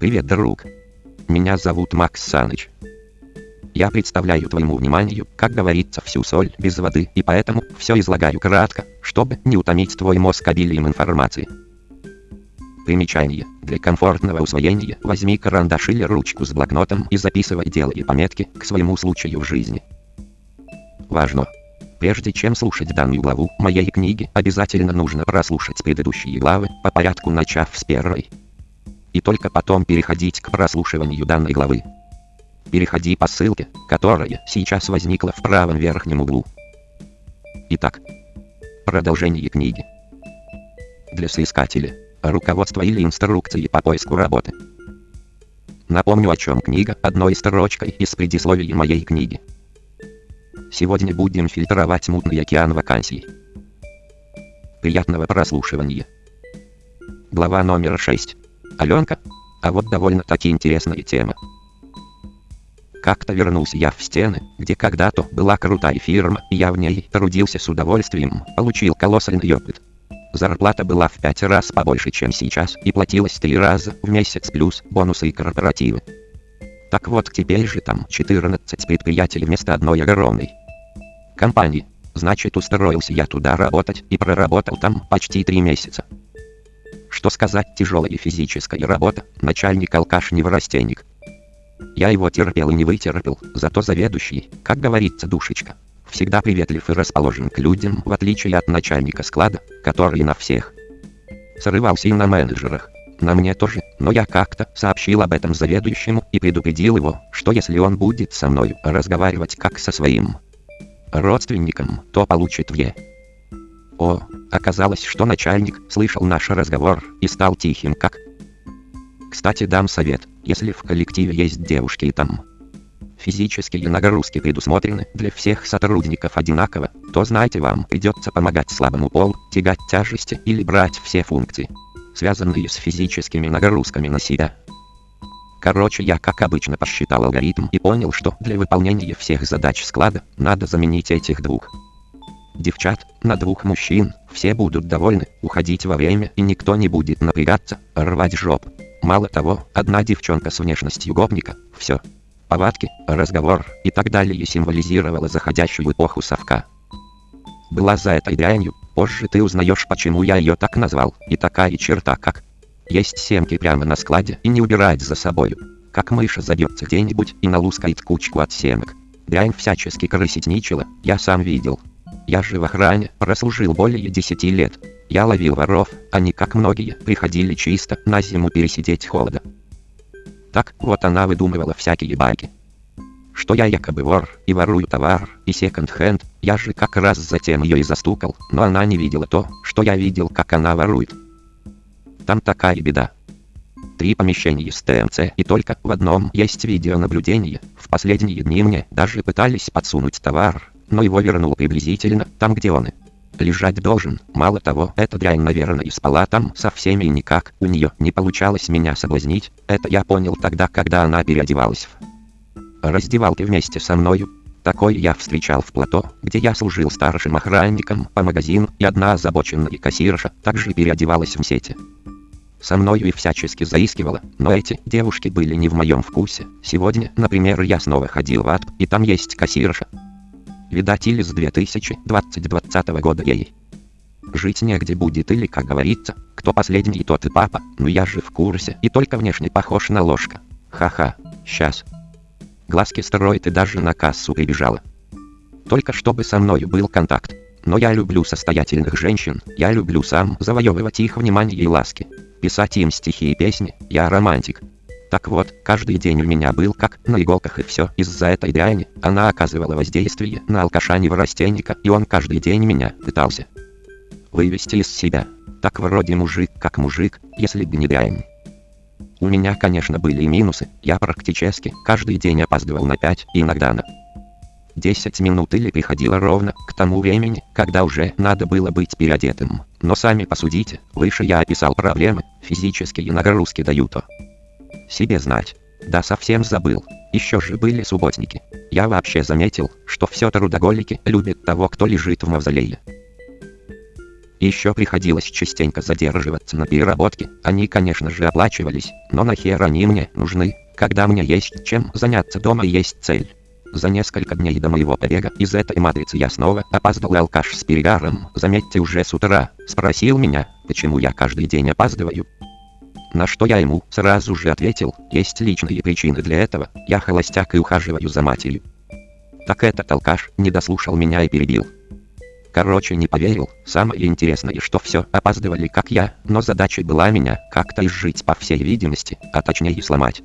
Привет, друг. Меня зовут Макс Саныч. Я представляю твоему вниманию, как говорится, всю соль без воды, и поэтому все излагаю кратко, чтобы не утомить твой мозг обилием информации. Примечание. Для комфортного усвоения возьми карандаш или ручку с блокнотом и записывай делай пометки к своему случаю в жизни. Важно! Прежде чем слушать данную главу моей книги, обязательно нужно прослушать предыдущие главы, по порядку начав с первой. И только потом переходить к прослушиванию данной главы. Переходи по ссылке, которая сейчас возникла в правом верхнем углу. Итак, продолжение книги. Для соискателя, руководство или инструкции по поиску работы. Напомню о чем книга одной строчкой из предисловия моей книги. Сегодня будем фильтровать мутный океан вакансий. Приятного прослушивания. Глава номер 6. Аленка. А вот довольно-таки интересная тема. Как-то вернулся я в стены, где когда-то была крутая фирма, и я в ней трудился с удовольствием, получил колоссальный опыт. Зарплата была в пять раз побольше, чем сейчас, и платилась три раза в месяц плюс бонусы и корпоративы. Так вот, теперь же там 14 предприятий вместо одной огромной компании. Значит, устроился я туда работать и проработал там почти три месяца. Что сказать, тяжелая физическая работа, начальник алкаш неврастенник. Я его терпел и не вытерпел, зато заведующий, как говорится душечка, всегда приветлив и расположен к людям, в отличие от начальника склада, который на всех срывался и на менеджерах. На мне тоже, но я как-то сообщил об этом заведующему и предупредил его, что если он будет со мной разговаривать как со своим родственником, то получит в О, оказалось, что начальник слышал наш разговор и стал тихим как. Кстати, дам совет, если в коллективе есть девушки и там физические нагрузки предусмотрены для всех сотрудников одинаково, то знайте вам придется помогать слабому полу, тягать тяжести или брать все функции связанные с физическими нагрузками на себя. Короче, я как обычно посчитал алгоритм и понял, что для выполнения всех задач склада надо заменить этих двух девчат на двух мужчин, все будут довольны, уходить во время и никто не будет напрягаться, рвать жоп. Мало того, одна девчонка с внешностью гопника, все. Повадки, разговор и так далее символизировала заходящую эпоху совка. Была за этой дрянью, Позже ты узнаешь, почему я ее так назвал, и такая черта как есть семки прямо на складе и не убирать за собою. Как мыша забьется где-нибудь и налускает кучку от семок. Дрянь всячески крыситничала, я сам видел. Я же в охране прослужил более 10 лет. Я ловил воров, они, как многие, приходили чисто на зиму пересидеть холода. Так вот она выдумывала всякие байки что я якобы вор и ворую товар и секонд-хенд, я же как раз затем ее и застукал, но она не видела то, что я видел, как она ворует. Там такая беда. Три помещения с ТМЦ и только в одном есть видеонаблюдение. В последние дни мне даже пытались подсунуть товар, но его вернул приблизительно там, где он и лежать должен. Мало того, эта дрянь, наверное, и спала там со всеми и никак у нее не получалось меня соблазнить. Это я понял тогда, когда она переодевалась в раздевалке вместе со мною. Такой я встречал в плато, где я служил старшим охранником по магазину, и одна озабоченная кассирша также переодевалась в сети. Со мною и всячески заискивала, но эти девушки были не в моем вкусе. Сегодня, например, я снова ходил в ад, и там есть кассирша. Видать, или с 2020 года ей. Жить негде будет или, как говорится, кто последний, тот и папа, но я же в курсе, и только внешне похож на ложка. Ха-ха, сейчас глазки строит и даже на кассу прибежала. Только чтобы со мною был контакт. Но я люблю состоятельных женщин, я люблю сам завоевывать их внимание и ласки. Писать им стихи и песни, я романтик. Так вот, каждый день у меня был как на иголках и все из-за этой дряни. Она оказывала воздействие на алкаша неврастенника, и он каждый день меня пытался вывести из себя. Так вроде мужик как мужик, если бы не дрянь. У меня, конечно, были и минусы. Я практически каждый день опаздывал на 5 и иногда на 10 минут или приходила ровно к тому времени, когда уже надо было быть переодетым. Но сами посудите, выше я описал проблемы, физические нагрузки дают то. Себе знать. Да совсем забыл. Еще же были субботники. Я вообще заметил, что все трудоголики любят того, кто лежит в мавзолее. Еще приходилось частенько задерживаться на переработке, они конечно же оплачивались, но нахер они мне нужны, когда мне есть чем заняться дома и есть цель. За несколько дней до моего побега из этой матрицы я снова опоздал алкаш с перегаром, заметьте уже с утра, спросил меня, почему я каждый день опаздываю. На что я ему сразу же ответил, есть личные причины для этого, я холостяк и ухаживаю за матерью. Так этот алкаш не дослушал меня и перебил. Короче, не поверил. Самое интересное, что все опаздывали как я, но задача была меня как-то изжить по всей видимости, а точнее сломать.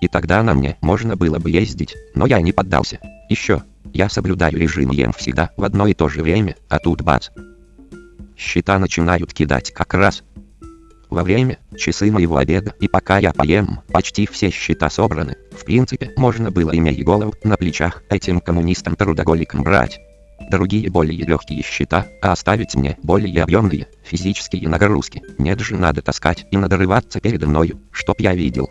И тогда на мне можно было бы ездить, но я не поддался. Еще, я соблюдаю режим ем всегда в одно и то же время, а тут бац. Счета начинают кидать как раз. Во время, часы моего обеда, и пока я поем, почти все счета собраны. В принципе, можно было иметь голову на плечах этим коммунистам-трудоголикам брать другие более легкие счета, а оставить мне более объемные, физические нагрузки. Нет же надо таскать и надрываться передо мною, чтоб я видел.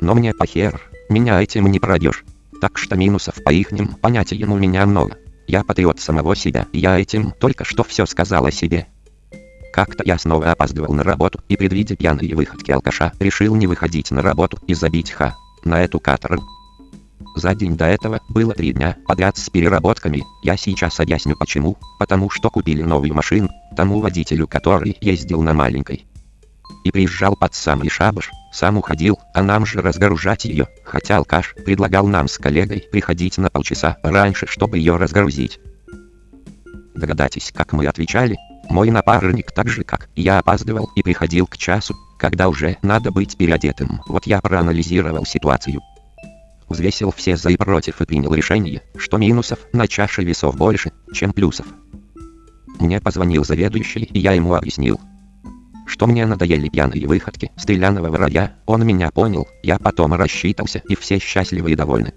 Но мне похер, меня этим не пройдешь. Так что минусов по ихним понятиям у меня много. Я патриот самого себя, и я этим только что все сказал о себе. Как-то я снова опаздывал на работу, и предвидя пьяные выходки алкаша, решил не выходить на работу и забить ха на эту каторгу. За день до этого было три дня подряд с переработками. Я сейчас объясню почему. Потому что купили новую машину, тому водителю который ездил на маленькой. И приезжал под самый шабаш, сам уходил, а нам же разгружать ее, хотя алкаш предлагал нам с коллегой приходить на полчаса раньше, чтобы ее разгрузить. Догадайтесь, как мы отвечали? Мой напарник так же как я опаздывал и приходил к часу, когда уже надо быть переодетым. Вот я проанализировал ситуацию взвесил все за и против и принял решение, что минусов на чаше весов больше, чем плюсов. Мне позвонил заведующий, и я ему объяснил, что мне надоели пьяные выходки стреляного воробья, он меня понял, я потом рассчитался, и все счастливы и довольны.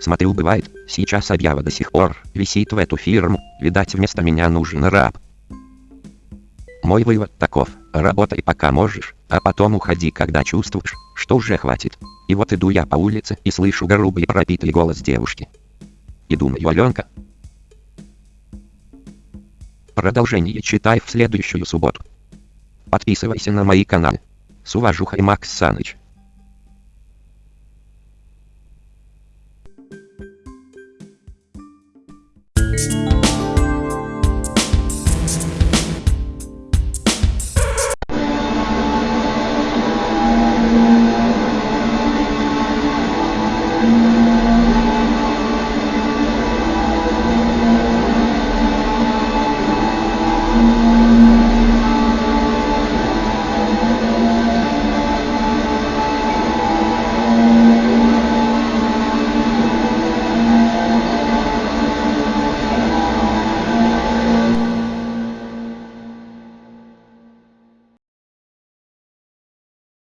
Смотрю, бывает, сейчас объява до сих пор висит в эту фирму, видать вместо меня нужен раб. Мой вывод таков, работай пока можешь, а потом уходи, когда чувствуешь, что уже хватит. И вот иду я по улице и слышу грубый пропитый голос девушки. И думаю, Аленка. Продолжение читай в следующую субботу. Подписывайся на мои каналы. С уважухой Макс Саныч.